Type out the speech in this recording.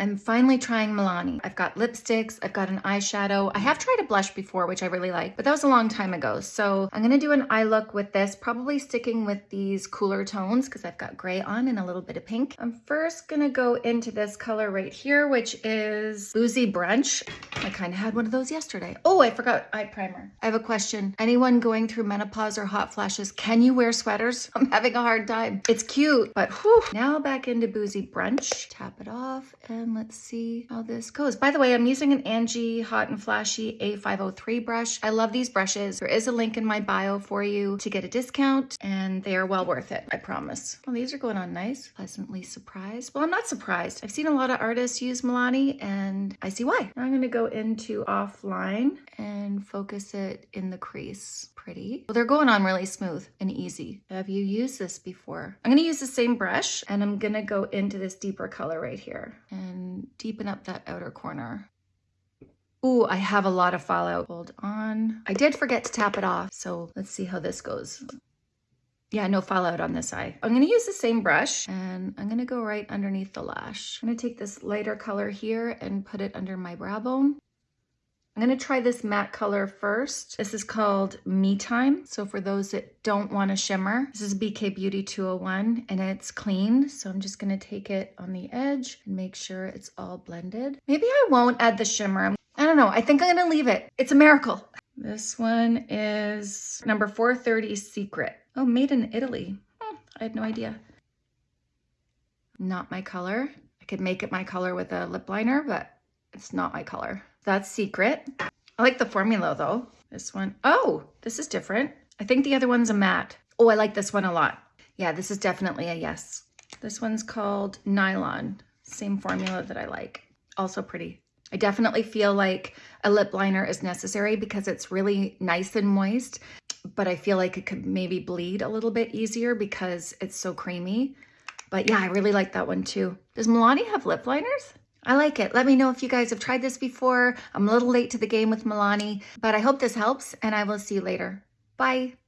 I'm finally trying Milani. I've got lipsticks, I've got an eyeshadow. I have tried a blush before, which I really like, but that was a long time ago. So I'm gonna do an eye look with this, probably sticking with these cooler tones because I've got gray on and a little bit of pink. I'm first gonna go into this color right here, which is Boozy Brunch. I kind of had one of those yesterday. Oh, I forgot eye primer. I have a question. Anyone going through menopause or hot flashes, can you wear sweaters? I'm having a hard time. It's cute, but whew. Now back into Boozy Brunch. Tap it off and let's see how this goes. By the way, I'm using an Angie Hot and Flashy A503 brush. I love these brushes. There is a link in my bio for you to get a discount and they are well worth it, I promise. Well, these are going on nice. Pleasantly surprised. Well, I'm not surprised. I've seen a lot of artists use Milani and I see why. Now I'm gonna go into offline and focus it in the crease. Pretty. Well, they're going on really smooth and easy. Have you used this before? I'm gonna use the same brush and I'm gonna go into this deeper color right here and deepen up that outer corner. Ooh, I have a lot of fallout. Hold on. I did forget to tap it off, so let's see how this goes. Yeah, no fallout on this eye. I'm gonna use the same brush and I'm gonna go right underneath the lash. I'm gonna take this lighter color here and put it under my brow bone. I'm gonna try this matte color first. This is called Me Time. So for those that don't want a shimmer, this is BK Beauty 201 and it's clean. So I'm just gonna take it on the edge and make sure it's all blended. Maybe I won't add the shimmer. I don't know, I think I'm gonna leave it. It's a miracle. This one is number 430 Secret. Oh, made in Italy. Hmm, I had no idea. Not my color. I could make it my color with a lip liner, but it's not my color. That's Secret. I like the formula though. This one, oh, this is different. I think the other one's a matte. Oh, I like this one a lot. Yeah, this is definitely a yes. This one's called Nylon. Same formula that I like. Also pretty. I definitely feel like a lip liner is necessary because it's really nice and moist, but I feel like it could maybe bleed a little bit easier because it's so creamy. But yeah, I really like that one too. Does Milani have lip liners? I like it. Let me know if you guys have tried this before. I'm a little late to the game with Milani, but I hope this helps and I will see you later. Bye.